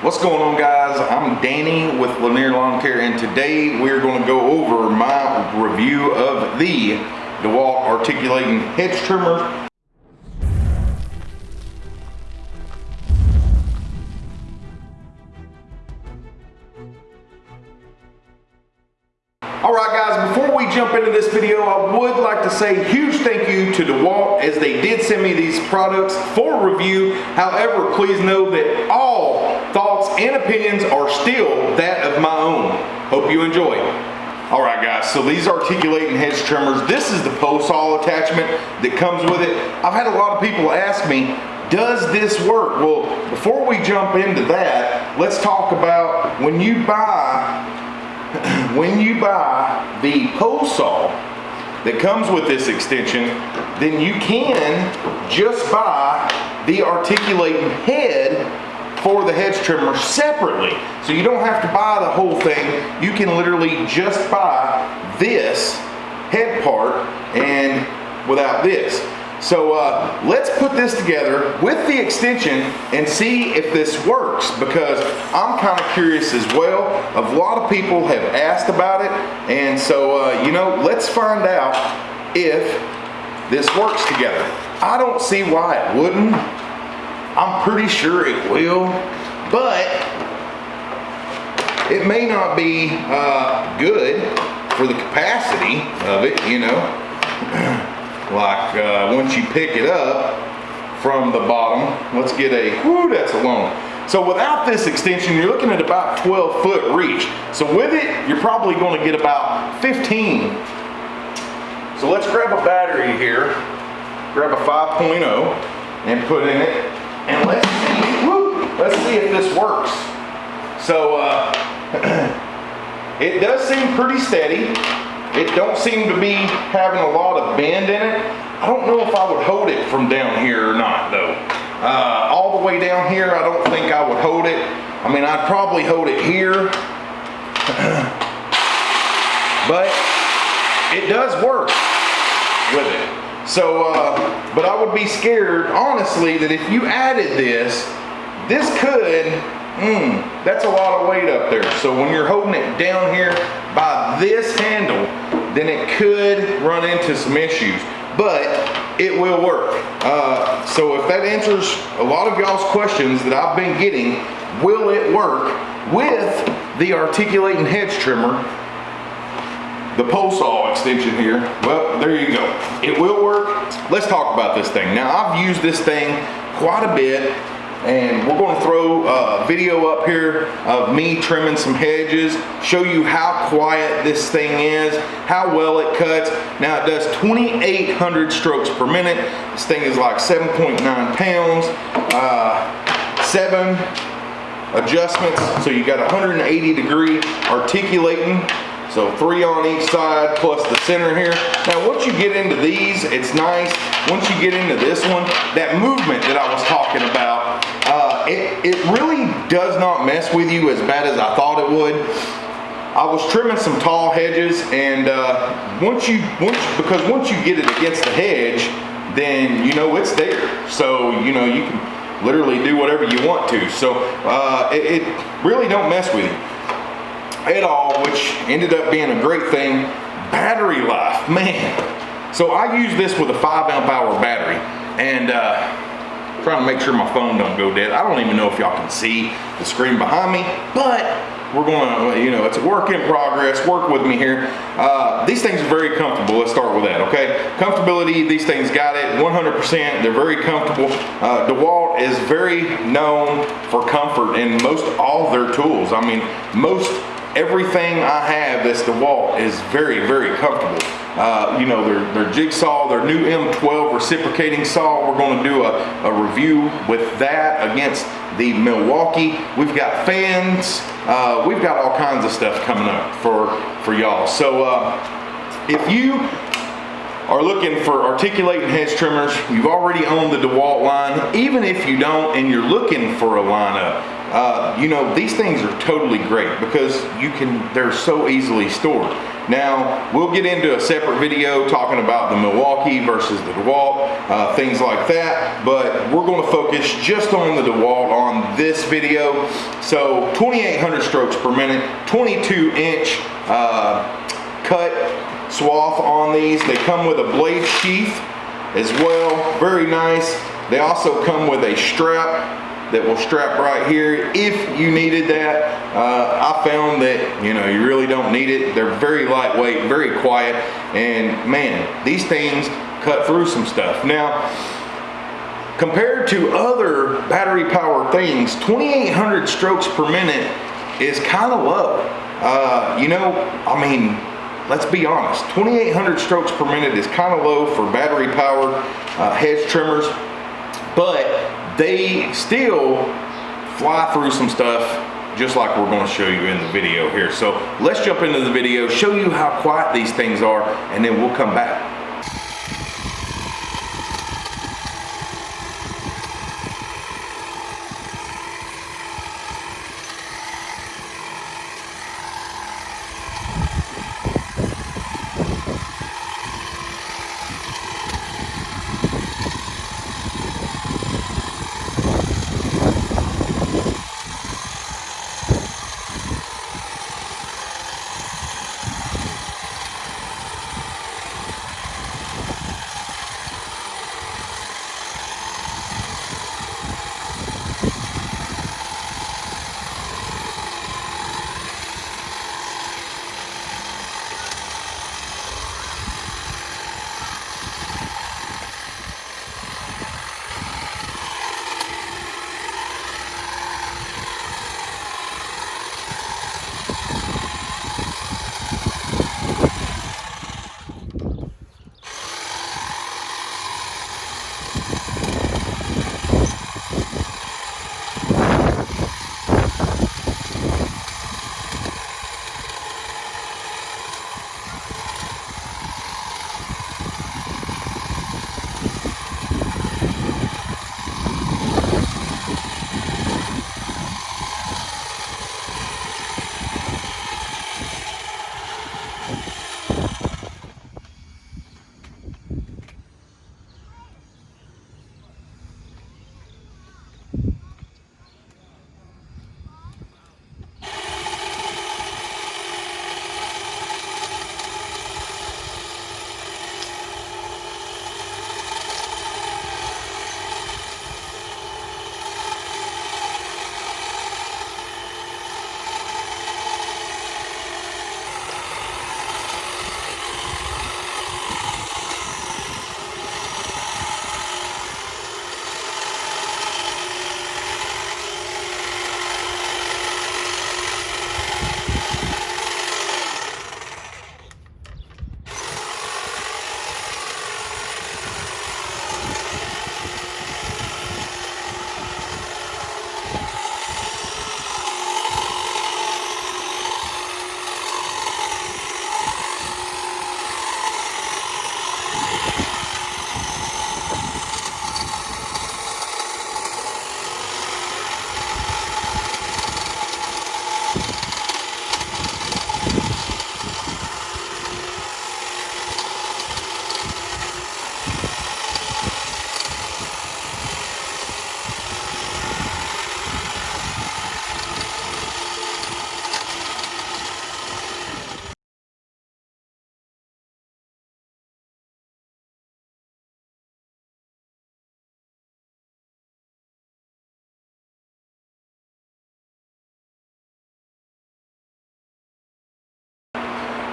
What's going on guys? I'm Danny with Lanier Lawn Care and today we're going to go over my review of the DeWalt Articulating Hedge Trimmer Alright guys, before we jump into this video, I would like to say huge thank you to DeWalt as they did send me these products for review. However, please know that all thoughts and opinions are still that of my own. Hope you enjoy. Alright guys, so these articulating hedge trimmers, this is the pole saw attachment that comes with it. I've had a lot of people ask me, does this work? Well, before we jump into that, let's talk about when you buy when you buy the pole saw that comes with this extension, then you can just buy the articulating head for the hedge trimmer separately. So you don't have to buy the whole thing. You can literally just buy this head part and without this. So uh, let's put this together with the extension and see if this works because I'm kind of curious as well. A lot of people have asked about it and so uh, you know let's find out if this works together. I don't see why it wouldn't. I'm pretty sure it will but it may not be uh, good for the capacity of it you know. like uh, once you pick it up from the bottom, let's get a, whoo, that's a long. So without this extension, you're looking at about 12 foot reach. So with it, you're probably gonna get about 15. So let's grab a battery here, grab a 5.0 and put in it, and let's see, whoo, let's see if this works. So uh, it does seem pretty steady. It don't seem to be having a lot of bend in it. I don't know if I would hold it from down here or not though. Uh, all the way down here, I don't think I would hold it. I mean, I'd probably hold it here. but it does work with it. So, uh, but I would be scared, honestly, that if you added this, this could, mm, that's a lot of weight up there. So when you're holding it down here by this handle, then it could run into some issues, but it will work. Uh, so if that answers a lot of y'all's questions that I've been getting, will it work with the articulating hedge trimmer, the pole saw extension here? Well, there you go. It will work. Let's talk about this thing. Now I've used this thing quite a bit and we're going to throw a video up here of me trimming some hedges show you how quiet this thing is how well it cuts. Now it does 2800 strokes per minute. This thing is like 7.9 pounds. Uh, seven adjustments. So you got 180 degree articulating. So three on each side plus the center here. Now once you get into these, it's nice. Once you get into this one, that movement that I was talking about, it, it really does not mess with you as bad as I thought it would. I was trimming some tall hedges and uh, once you, once, because once you get it against the hedge, then you know it's there. So, you know, you can literally do whatever you want to. So uh, it, it really don't mess with you at all, which ended up being a great thing. Battery life, man. So I use this with a five amp hour battery and uh, trying to make sure my phone don't go dead. I don't even know if y'all can see the screen behind me, but we're going to, you know, it's a work in progress. Work with me here. Uh, these things are very comfortable. Let's start with that, okay? Comfortability, these things got it 100%. They're very comfortable. Uh, DeWalt is very known for comfort in most all their tools. I mean, most everything I have that's DeWalt is very, very comfortable. Uh, you know, their, their jigsaw, their new M12 reciprocating saw, we're gonna do a, a review with that against the Milwaukee. We've got fans, uh, we've got all kinds of stuff coming up for, for y'all. So uh, if you are looking for articulating hedge trimmers, you've already owned the DeWalt line, even if you don't and you're looking for a lineup, uh, you know, these things are totally great because you can, they're so easily stored. Now, we'll get into a separate video talking about the Milwaukee versus the DeWalt, uh, things like that, but we're gonna focus just on the DeWalt on this video. So 2,800 strokes per minute, 22 inch uh, cut swath on these. They come with a blade sheath as well, very nice. They also come with a strap that will strap right here if you needed that. Uh, I found that, you know, you really don't need it. They're very lightweight, very quiet, and man, these things cut through some stuff. Now, compared to other battery powered things, 2,800 strokes per minute is kind of low. Uh, you know, I mean, let's be honest, 2,800 strokes per minute is kind of low for battery powered uh, hedge trimmers, but they still fly through some stuff just like we're going to show you in the video here. So let's jump into the video, show you how quiet these things are, and then we'll come back.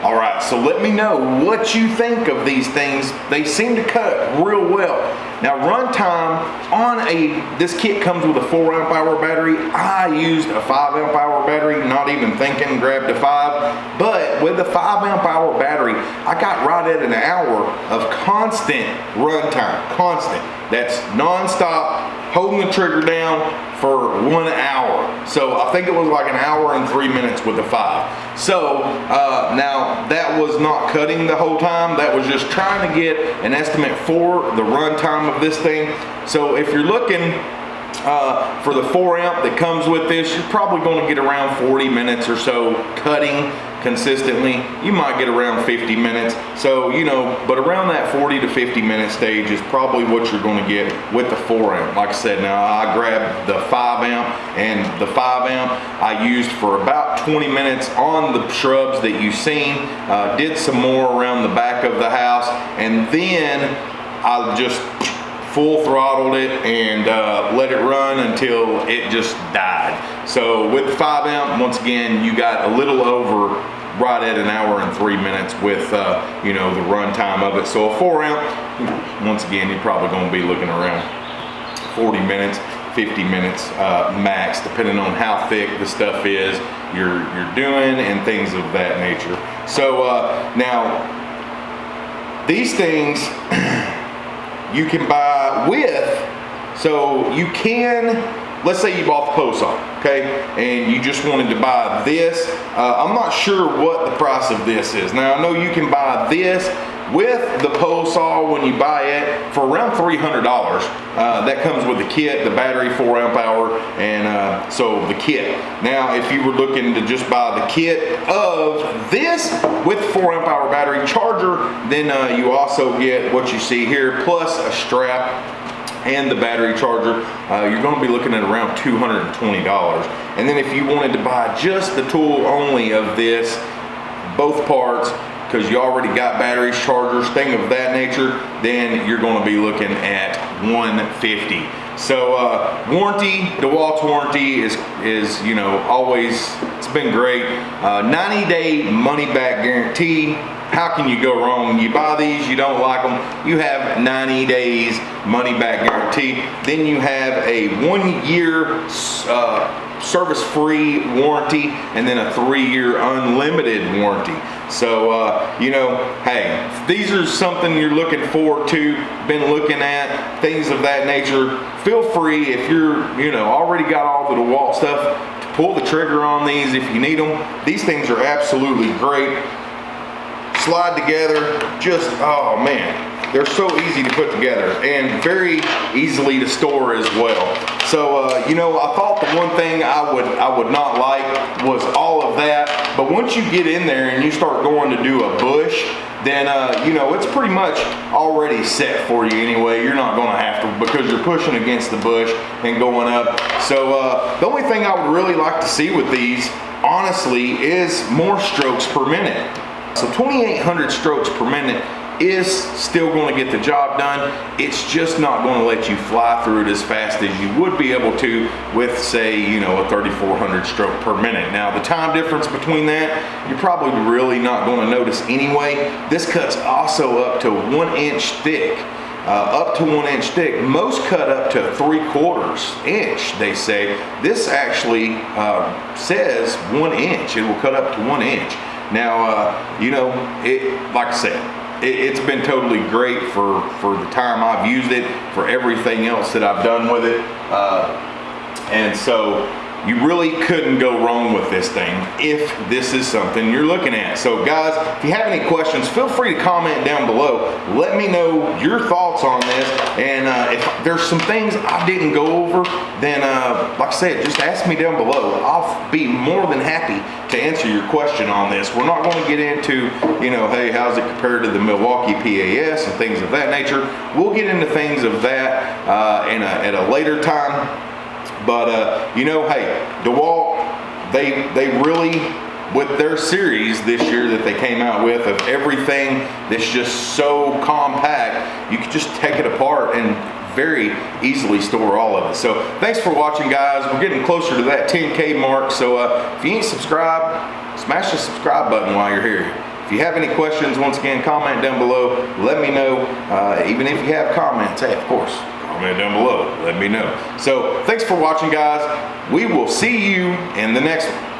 All right, so let me know what you think of these things. They seem to cut real well. Now runtime on a, this kit comes with a four amp hour battery. I used a five amp hour battery, not even thinking, grabbed a five. But with the five amp hour battery, I got right at an hour of constant runtime, constant. That's nonstop, holding the trigger down for one hour. So I think it was like an hour and three minutes with the five. So uh, now that was not cutting the whole time. That was just trying to get an estimate for the run time of this thing. So if you're looking uh, for the 4 amp that comes with this, you're probably going to get around 40 minutes or so cutting consistently, you might get around 50 minutes. So, you know, but around that 40 to 50 minute stage is probably what you're gonna get with the four amp. Like I said, now I grabbed the five amp and the five amp I used for about 20 minutes on the shrubs that you've seen, uh, did some more around the back of the house, and then I just full throttled it and uh, let it run until it just died. So with the 5 amp, once again, you got a little over right at an hour and three minutes with uh, you know the run time of it. So a 4 amp, once again, you're probably going to be looking around 40 minutes. 50 minutes uh, max, depending on how thick the stuff is you're you're doing and things of that nature. So uh, now these things you can buy with. So you can, let's say you bought the pole saw, okay, and you just wanted to buy this. Uh, I'm not sure what the price of this is. Now I know you can buy this with the pole saw when you buy it for around $300. Uh, that comes with the kit, the battery, 4 amp hour, and uh, so the kit. Now, if you were looking to just buy the kit of this with 4 amp hour battery charger, then uh, you also get what you see here, plus a strap and the battery charger, uh, you're gonna be looking at around $220. And then if you wanted to buy just the tool only of this, both parts, because you already got batteries, chargers, thing of that nature, then you're going to be looking at 150. So uh, warranty, DeWalt's warranty is is you know always it's been great. Uh, 90 day money back guarantee. How can you go wrong? You buy these, you don't like them, you have 90 days money back guarantee. Then you have a one year uh, service free warranty and then a three year unlimited warranty. So, uh, you know, hey, these are something you're looking forward to, been looking at, things of that nature, feel free if you're, you know, already got all the DeWalt stuff to pull the trigger on these if you need them. These things are absolutely great. Slide together, just, oh man, they're so easy to put together and very easily to store as well. So, uh, you know, I thought the one thing I would I would not like was all of that. But once you get in there and you start going to do a bush, then uh, you know it's pretty much already set for you anyway. You're not going to have to because you're pushing against the bush and going up. So uh, the only thing I would really like to see with these, honestly, is more strokes per minute. So 2,800 strokes per minute is still going to get the job done. It's just not going to let you fly through it as fast as you would be able to with say, you know, a 3400 stroke per minute. Now the time difference between that, you're probably really not going to notice anyway. This cut's also up to one inch thick. Uh, up to one inch thick. Most cut up to three quarters inch, they say. This actually uh, says one inch. It will cut up to one inch. Now, uh, you know, it, like I said, it, has been totally great for, for the time I've used it, for everything else that I've done with it. Uh, and so you really couldn't go wrong with this thing if this is something you're looking at. So guys, if you have any questions, feel free to comment down below. Let me know your thoughts on this. And uh, if there's some things I didn't go over, then uh, like I said, just ask me down below. I'll be more than happy to answer your question on this. We're not going to get into, you know, hey, how's it compared to the Milwaukee PAS and things of that nature. We'll get into things of that uh, in a, at a later time. But uh, you know, hey, DeWalt, they they really with their series this year that they came out with of everything that's just so compact, you can just take it apart and very easily store all of it. So thanks for watching guys. We're getting closer to that 10K mark. So uh, if you ain't subscribed, smash the subscribe button while you're here. If you have any questions, once again, comment down below. Let me know. Uh, even if you have comments, hey, of course, comment down below. Let me know. So thanks for watching, guys. We will see you in the next one.